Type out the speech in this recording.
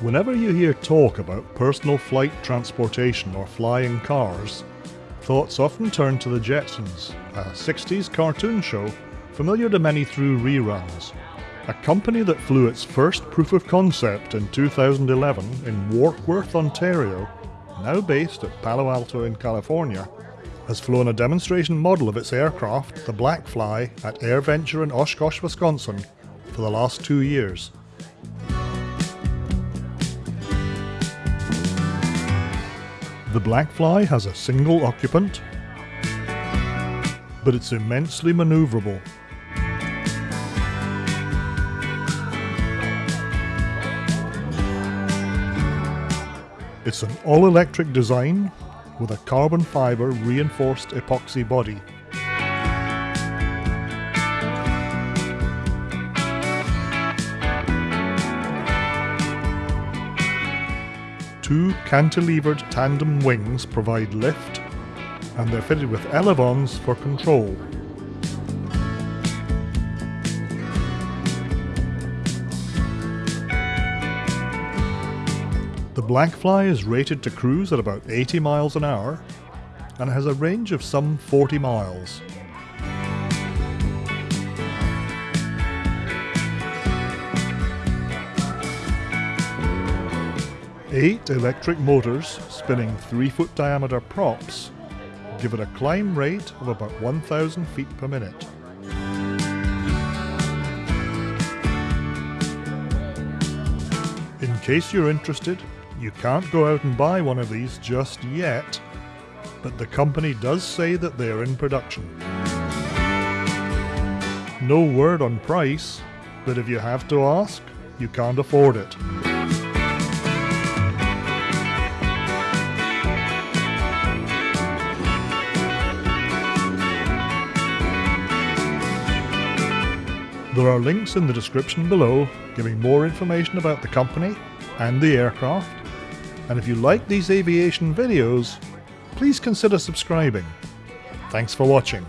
Whenever you hear talk about personal flight transportation or flying cars, thoughts often turn to the Jetsons, a 60s cartoon show familiar to many through reruns. A company that flew its first proof of concept in 2011 in Warkworth, Ontario, now based at Palo Alto in California, has flown a demonstration model of its aircraft, the Blackfly, at AirVenture in Oshkosh, Wisconsin, for the last two years. The Blackfly has a single occupant, but it's immensely manoeuvrable. It's an all-electric design with a carbon fibre reinforced epoxy body. Two cantilevered tandem wings provide lift, and they're fitted with elevons for control. The Blackfly is rated to cruise at about 80 miles an hour and has a range of some 40 miles. Eight electric motors spinning 3 foot diameter props give it a climb rate of about 1,000 feet per minute. In case you're interested, you can't go out and buy one of these just yet, but the company does say that they are in production. No word on price, but if you have to ask, you can't afford it. There are links in the description below giving more information about the company and the aircraft. And if you like these aviation videos, please consider subscribing. Thanks for watching.